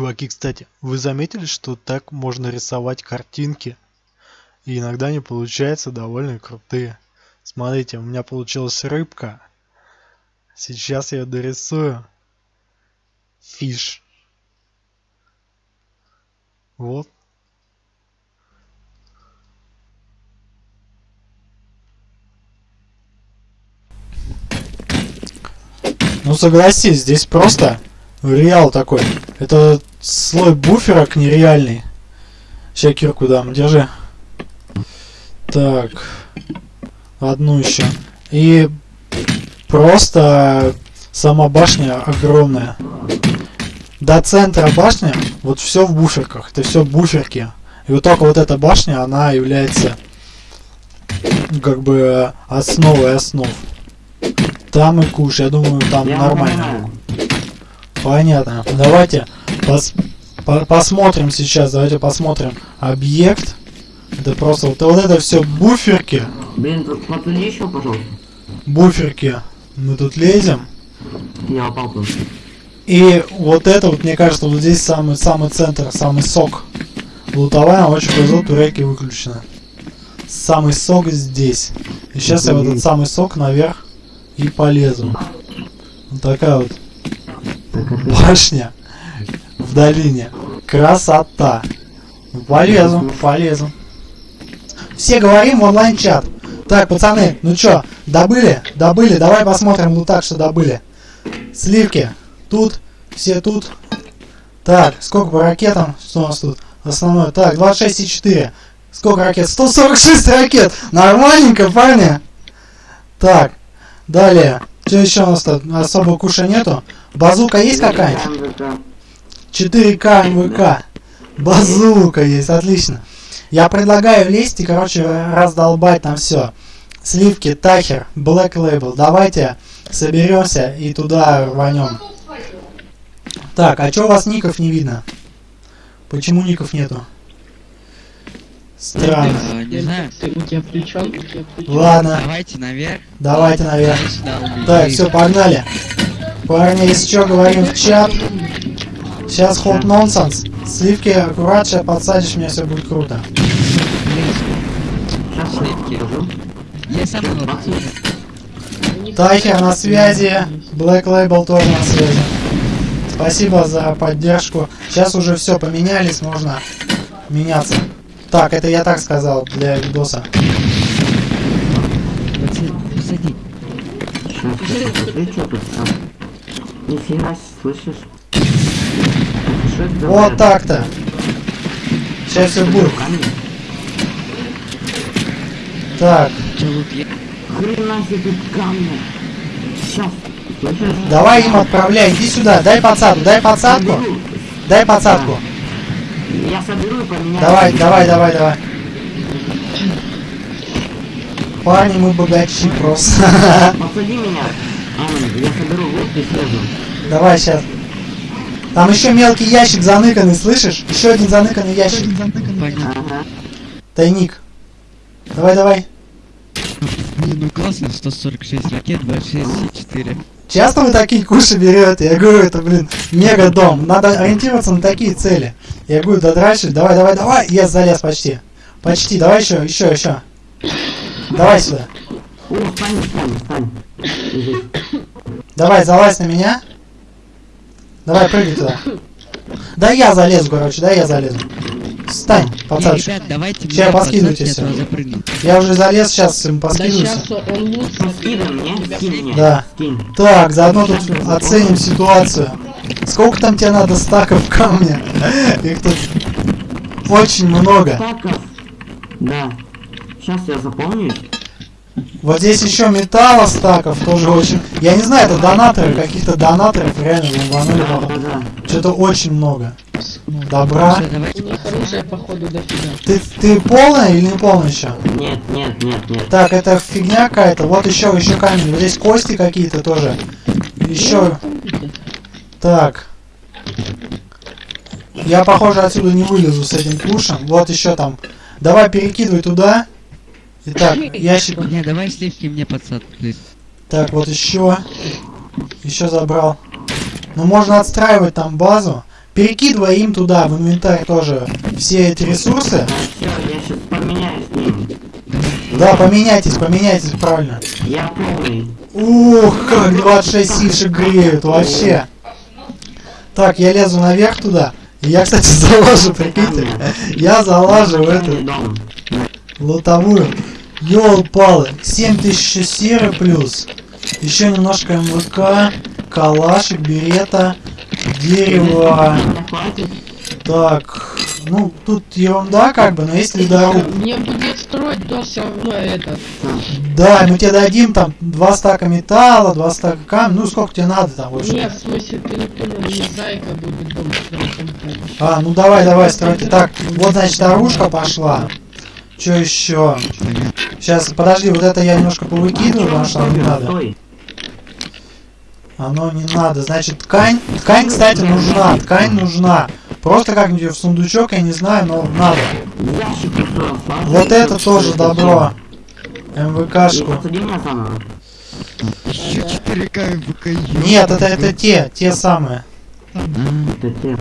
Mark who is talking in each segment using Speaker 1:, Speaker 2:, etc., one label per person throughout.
Speaker 1: Чуваки, кстати, вы заметили, что так можно рисовать картинки? И иногда они получаются довольно крутые. Смотрите, у меня получилась рыбка. Сейчас я дорисую. Фиш. Вот. Ну согласись, здесь просто реал такой. Это слой буферок нереальный. Сейчас кирку дам, держи. Так. Одну еще. И просто сама башня огромная. До центра башни вот все в буферках. Это все буферки. И вот только вот эта башня, она является как бы основой основ. Там и куш, я думаю, там нормально. Понятно. Давайте пос по посмотрим сейчас, давайте посмотрим объект. Это просто вот, вот это все буферки.
Speaker 2: Блин, тут подтяни еще, пожалуйста.
Speaker 1: Буферки. Мы тут лезем.
Speaker 2: Я упал тут.
Speaker 1: И вот это вот, мне кажется, вот здесь самый самый центр, самый сок. Лутовая очень повезло, турельки выключены. Самый сок здесь. И сейчас я в этот самый сок наверх и полезу. Вот такая вот башня в долине. Красота. Полезу, полезу. Все говорим в онлайн-чат. Так, пацаны, ну чё, добыли? Добыли, давай посмотрим ну так, что добыли. Сливки. Тут, все тут. Так, сколько по ракетам? Что у нас тут? Основное. Так, 26,4. Сколько ракет? 146 ракет! Нормальненько, парни! Так, далее. Что еще у нас тут? Особо куша нету. Базука есть какая-нибудь? 4К МВК. Базука есть, отлично. Я предлагаю лезть и, короче, раздолбать там все. Сливки, Тахер, Black Label. Давайте соберемся и туда рванем. Так, а чё у вас ников не видно? Почему ников нету? Странно.
Speaker 3: А, не знаю. Ты, у тебя включен?
Speaker 1: Ладно.
Speaker 3: Давайте наверх.
Speaker 1: Давайте наверх. Так, все, погнали. Парни, если что, говорим в чат. Сейчас ход нонсенс. Сливки аккурат, сейчас подсадишь, меня все будет круто.
Speaker 3: Я сам
Speaker 1: Тайхер на связи. Black Label тоже на связи. Спасибо за поддержку. Сейчас уже все поменялись, можно меняться. Так, это я так сказал для видоса.
Speaker 2: Посади. Ты что тут? Нифига, слышишь?
Speaker 1: Вот так-то. Сейчас все будет. Так.
Speaker 2: Хрена себе тут камни. Сейчас.
Speaker 1: Давай им отправляй, иди сюда, дай подсадку, дай подсадку. Дай подсадку.
Speaker 2: Я соберу и поменяю.
Speaker 1: Давай, давай, давай, давай. Парни, мы богачи просто.
Speaker 2: Посади меня. Я соберу вот и слежу.
Speaker 1: Давай сейчас. Там еще мелкий ящик заныканный, слышишь? Еще один заныканный ящик. Тайник. Давай, давай.
Speaker 3: Не, ну классно, 146 ракет, 26,4.
Speaker 1: Часто вы такие куши берете? Я говорю, это, блин, мега дом. Надо ориентироваться на такие цели. Я говорю, да дальше, давай, давай, давай. Я залез почти. Почти, давай еще, еще, еще. Давай сюда. Давай, залазь на меня. Давай, прыгай туда. Да я залезу, короче, да я залезу. Встань, пацанчик.
Speaker 3: Ребят, давайте
Speaker 1: Сейчас поскидывайте все. Я уже залез, сейчас им
Speaker 4: Да
Speaker 1: поскидываюсь.
Speaker 4: сейчас он лучше.
Speaker 2: Скинь мне, скинь мне.
Speaker 1: Да.
Speaker 2: Скинь.
Speaker 1: Так, заодно тут оценим ситуацию. Сколько там тебе надо стаков камня? Их тут очень много.
Speaker 2: Стаков. Да. Сейчас я запомню.
Speaker 1: Вот здесь еще металла стаков тоже очень. Я не знаю, это донаторы, каких-то донаторов реально ломанули.
Speaker 2: Да, да, да.
Speaker 1: Что-то очень много. Добра.
Speaker 4: Оружие, походу, дофига.
Speaker 1: Ты, ты полная или не полная еще?
Speaker 2: Нет, нет, нет, нет.
Speaker 1: Так, это фигня какая-то. Вот еще, еще камень. Вот здесь кости какие-то тоже. Еще. Так. Я, похоже, отсюда не вылезу с этим пушем. Вот еще там. Давай перекидывай туда. Итак, ящик.
Speaker 3: Не, давай сливки мне please.
Speaker 1: Так, вот еще. Еще забрал. Ну, можно отстраивать там базу. перекидывай им туда, в инвентарь тоже, все эти ресурсы.
Speaker 2: Все, я сейчас поменяюсь с ним.
Speaker 1: Да, поменяйтесь, поменяйтесь, правильно.
Speaker 2: Я полный.
Speaker 1: Ух, как 26 сишек греют, вообще. Так, я лезу наверх туда. Я, кстати, залажу, прикиньте. Я залажу в эту
Speaker 2: дом.
Speaker 1: Лотовую. Ёл-палы. 7000 серы плюс. Еще немножко МВК, калашик, берета, дерево. Так, ну, тут ерунда как бы, но есть ледоруб.
Speaker 4: Мне будет строить то все равно это.
Speaker 1: Да, мы тебе дадим там два стака металла, два стака камня. Ну, сколько тебе надо там вообще?
Speaker 4: Нет, в смысле, ты не понял, мне зайка будет дом строить.
Speaker 1: А, ну давай, давай, стройте. Так, вот, значит, дорожка пошла. Что еще? Сейчас, подожди, вот это я немножко повыкидываю, потому что оно не надо. Оно не надо. Значит, ткань. Ткань, кстати, нужна. Ткань нужна. Просто как-нибудь в сундучок, я не знаю, но надо. Вот это тоже добро. МВКшку.
Speaker 3: Еще 4К МВК.
Speaker 1: Нет, это, это те, те самые.
Speaker 2: Это те.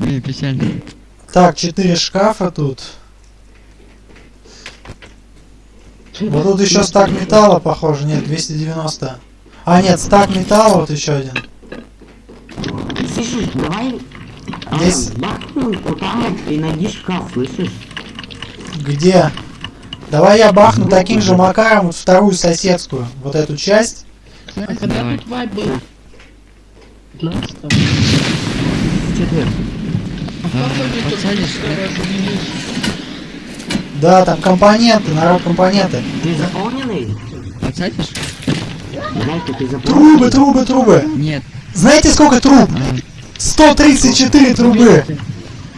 Speaker 3: блин, печально.
Speaker 1: Так, четыре шкафа тут. Вот тут еще стак металла, похоже. Нет, 290. А, нет, стак металла, вот еще один.
Speaker 2: Слышишь, давай... а,
Speaker 1: Здесь-
Speaker 2: вот и найди шкаф, слышишь?
Speaker 1: Где? Давай я бахну таким же макаром вот вторую соседскую. Вот эту часть.
Speaker 4: А когда
Speaker 3: Давай.
Speaker 4: тут вайп был? 15
Speaker 2: Четверг.
Speaker 4: А как они тут
Speaker 3: подсадишь,
Speaker 4: быстро развелись?
Speaker 1: Да, там компоненты, народ компоненты.
Speaker 2: Ты заполненный?
Speaker 3: Подсадишь?
Speaker 2: Ты?
Speaker 1: Трубы, трубы, трубы.
Speaker 3: Нет.
Speaker 1: Знаете, сколько труб?
Speaker 3: А,
Speaker 1: 134 трубы.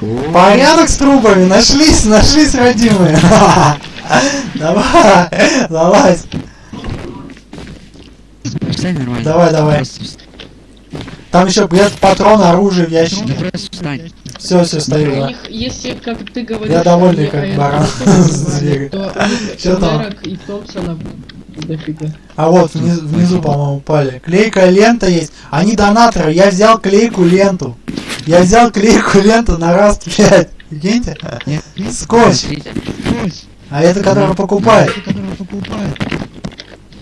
Speaker 2: О,
Speaker 1: Порядок с трубами. Нашлись, нашлись, родимые. Давай, залазь. Давай, давай. Там еще где-то патрон, оружие в
Speaker 3: Да
Speaker 1: ящике. Все, все, стою,
Speaker 4: У
Speaker 1: да.
Speaker 4: них, если, как ты говоришь,
Speaker 1: Я довольный, как баран Чё там?
Speaker 4: И Томпсона дофига.
Speaker 1: А вот внизу, внизу, по-моему, упали. Клейкая лента есть. Они донаторы. Я взял клейку ленту. Я взял клейку ленту на раз 5. Прикиньте?
Speaker 3: Нет.
Speaker 1: Скотч. А это который покупает.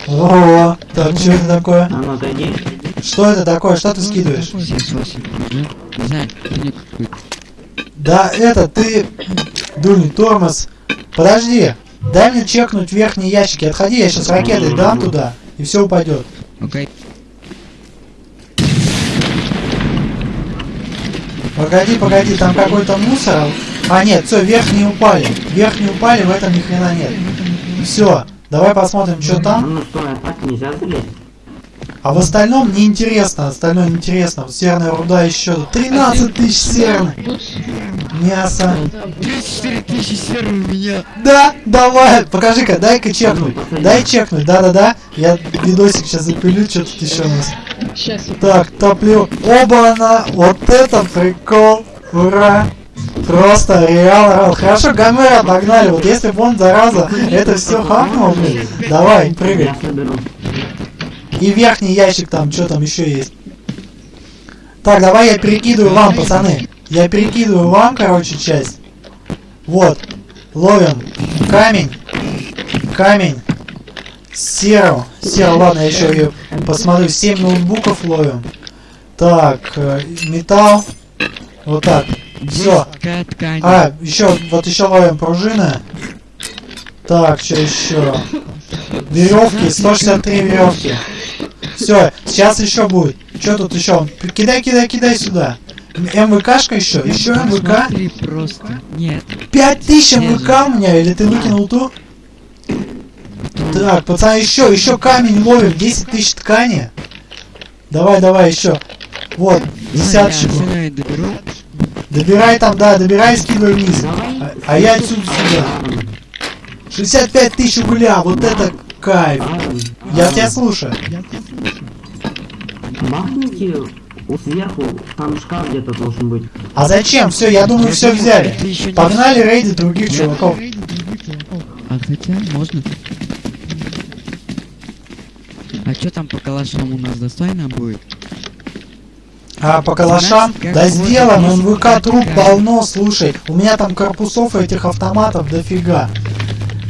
Speaker 1: О, так, что это такое?
Speaker 2: А ну.
Speaker 1: Что это такое? Что ты скидываешь?
Speaker 3: 78. Ну, не знаю.
Speaker 1: Да, это ты, дульный тормоз. Подожди, дай мне чекнуть верхние ящики. Отходи, я сейчас ракетой дам туда, и все упадет.
Speaker 3: Окей.
Speaker 1: Погоди, погоди, там какой-то мусор. А нет, все, верхние упали. Верхние упали, в этом ни хрена нет. Все, давай посмотрим, что там.
Speaker 2: ну стой, а так нельзя залезть?
Speaker 1: А в остальном неинтересно, остальное неинтересно. Серная руда еще. 13 тысяч серных.
Speaker 4: Тут
Speaker 1: Мясо.
Speaker 4: да,
Speaker 3: 34 тысячи серы у меня.
Speaker 1: Да, давай, покажи-ка, дай-ка чекнуть. Дай чекнуть, да-да-да. Я видосик сейчас запилю, что тут еще у нас. Так, топлю. Оба-на! Вот это прикол! Ура! Просто реал орал. Хорошо, Гомера обогнали. Вот если бы он, зараза, это все хапнул, блин. Давай, прыгай. И верхний ящик там, что там еще есть. Так, давай я перекидываю вам, пацаны. Я перекидываю вам, короче, часть. Вот. Ловим камень. Камень. Серу. Серу, ладно, я еще ее посмотрю. 7 ноутбуков ловим. Так, э, металл. Вот так. Все. А, еще, вот еще ловим пружины. Так, что еще? Веревки, 163 веревки. Все, сейчас еще будет. Что тут еще? Кидай, кидай, кидай сюда. МВКшка еще? Еще МВК?
Speaker 3: Смотри просто. Нет.
Speaker 1: 5000 МВК у меня, или ты выкинул ту? Так, пацаны, еще, еще камень ловим, 10 тысяч ткани. Давай, давай, еще. Вот, десяточку.
Speaker 3: И.
Speaker 1: Добирай там, да, добирай, скидывай вниз. А, а я отсюда сюда. 65 тысяч угля, вот это кайф. Я тебя слушаю.
Speaker 2: Махните вот сверху, там шкаф где-то должен быть.
Speaker 1: А зачем? Все, я думаю, все взяли. Погнали рейдить других чуваков.
Speaker 3: А хотя можно. А что там по калашам у нас достойно будет?
Speaker 1: А, по калашам? Да сделаем,
Speaker 3: здесь
Speaker 1: МВК труп полно, слушай. У меня там корпусов этих автоматов дофига.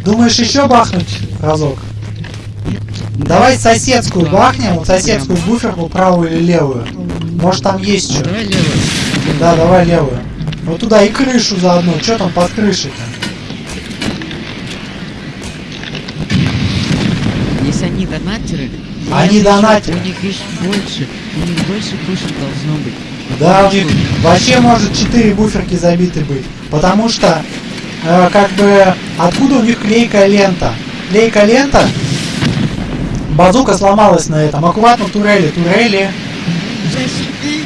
Speaker 1: Думаешь еще бахнуть разок? Давай соседскую бахнем, вот соседскую буферку, правую или левую. Может там есть что?
Speaker 3: давай левую.
Speaker 1: Да, давай левую. Вот туда и крышу заодно. Что там под крышей-то?
Speaker 3: Если они донатеры,
Speaker 1: Они донатеры.
Speaker 3: У них есть больше, у них больше кушать должно быть.
Speaker 1: Да, у них вообще может 4 буферки забиты быть. Потому что, э, как бы, откуда у них клейкая лента? Клейкая лента, базука сломалась на этом. Аккуратно турели, турели.
Speaker 3: Зашли!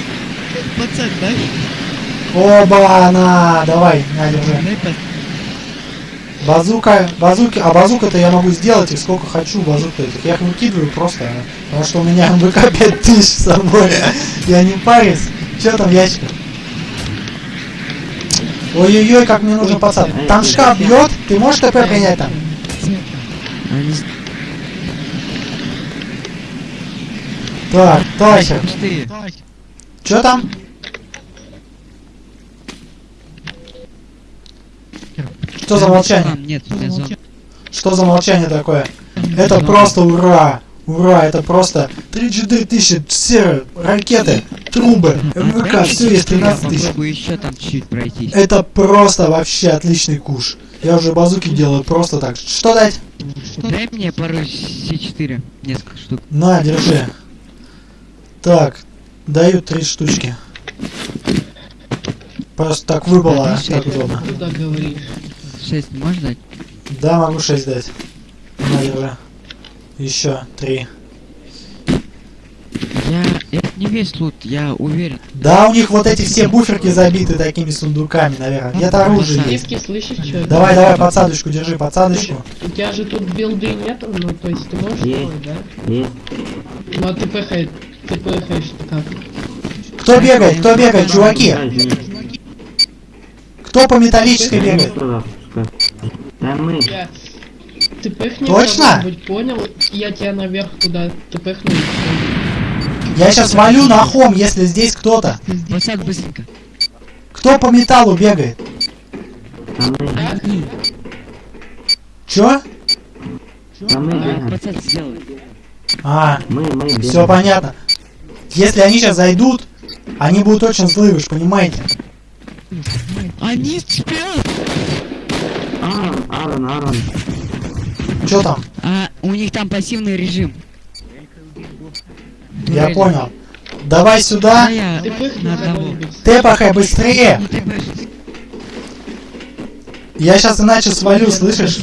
Speaker 3: Пацан.
Speaker 1: Оба, на, давай, на, держи. Базука, базуки, а базука-то я могу сделать их сколько хочу базук этих. Я их выкидываю просто, потому что у меня МВК 5000 с собой. Я не парюсь. Что там в ящиках? Ой-ой-ой, как мне нужен пацан. Там шкаф бьет, ты можешь ТП принять там?
Speaker 3: Они с-
Speaker 1: Так, Тася, что там? Что за молчание?
Speaker 3: Нет.
Speaker 1: Что за молчание такое? Это просто ура! Ура, это просто 3G тысячи, все ракеты, трубы, МВК, все есть 13 тысяч.
Speaker 3: Там чуть-чуть пройтись.
Speaker 1: Это просто вообще отличный куш. Я уже базуки делаю просто так. Что дать?
Speaker 3: Дай мне пару С4, несколько штук.
Speaker 1: На, держи. Так, даю три штучки. Просто так выпало, а, так удобно.
Speaker 4: Куда говоришь?
Speaker 3: 6 не можешь дать?
Speaker 1: Да, могу 6 дать. На, держи. Еще три.
Speaker 3: Я... Это не весь лут, я уверен.
Speaker 1: Да, у них вот эти все буферки забиты такими сундуками, наверное. Где-то оружие есть.
Speaker 4: Диски, слышишь, что?
Speaker 1: Давай, давай, подсадочку, держи, подсадочку.
Speaker 4: У тебя же тут билды нету, ну то есть ты можешь
Speaker 2: Есть.
Speaker 4: делать, да?
Speaker 2: Есть.
Speaker 4: Ну а ты пхаешь, ты пхаешь как?
Speaker 1: Кто бегает, кто бегает, чуваки? Кто по металлической бегает?
Speaker 2: Да мы.
Speaker 4: Ты пыхни
Speaker 1: Точно?
Speaker 4: понял? Я тебя наверх туда, ты пыхну.
Speaker 1: Я сейчас валю на хом, если здесь кто-то.
Speaker 3: Пацан, быстренько.
Speaker 1: Кто по металлу бегает?
Speaker 2: Да мы.
Speaker 3: Они.
Speaker 1: Чё?
Speaker 2: Да мы бегаем.
Speaker 3: Пацан, сделай.
Speaker 1: А,
Speaker 2: Мы, мы
Speaker 1: все понятно. Если они сейчас зайдут, они будут очень злые, вы понимаете?
Speaker 3: Они спят!
Speaker 2: Аарон, Аарон, Аарон.
Speaker 1: Чё там?
Speaker 3: А у них там пассивный режим.
Speaker 1: Я понял. Давай
Speaker 3: А
Speaker 1: сюда.
Speaker 4: кого-нибудь.
Speaker 1: Тепахай быстрее.
Speaker 3: Требуешь.
Speaker 1: Я сейчас иначе свалю, слышишь?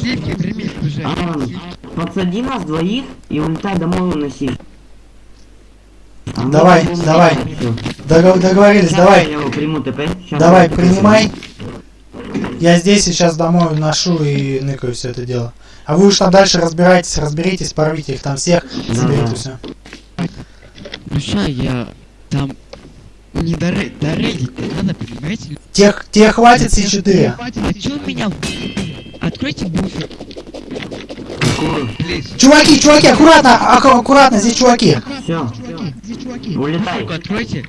Speaker 2: Подсади нас двоих и улетай домой уноси.
Speaker 1: Давай, давай.
Speaker 2: всё.
Speaker 1: Догов- договорились,
Speaker 2: Сейчас
Speaker 1: давай.
Speaker 2: Я его приму ТП. Сейчас
Speaker 1: Давай, принимай. Я здесь сейчас домой ношу и ныкаю все это дело. А вы уж там дальше разбирайтесь, разберитесь, порвите их там всех,
Speaker 2: Да,
Speaker 1: заберите все.
Speaker 3: Ну ща я там не доре- дорейдить-то надо, понимаете?
Speaker 1: Тех, тебе хватит С4?
Speaker 3: А чё меня? Откройте буфер.
Speaker 1: Чуваки, чуваки, аккуратно, ак- аккуратно, здесь чуваки.
Speaker 2: Все.
Speaker 3: Откройте.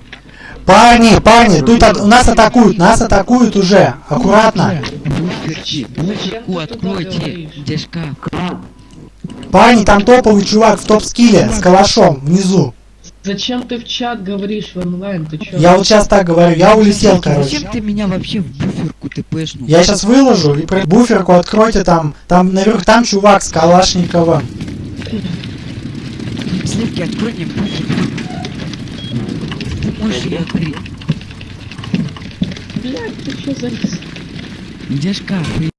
Speaker 1: Парни, парни, тут от- нас атакуют, нас атакуют уже. Аккуратно.
Speaker 3: Буферку откройте. Где шкаф?
Speaker 1: Парни, там топовый чувак в топ-скилле с калашом внизу.
Speaker 4: Зачем ты в чат говоришь в онлайн? Ты чё?
Speaker 1: Я вот сейчас так говорю, я улетел, короче.
Speaker 3: Зачем ты меня вообще в буферку ты пэшнул?
Speaker 1: Я сейчас выложу и при- буферку откройте там. Там наверх там чувак с Калашниковым.
Speaker 3: Сливки, открой мне буферку. Можешь ее открыть.
Speaker 4: Блядь, ты чё за...
Speaker 3: Где шкаф?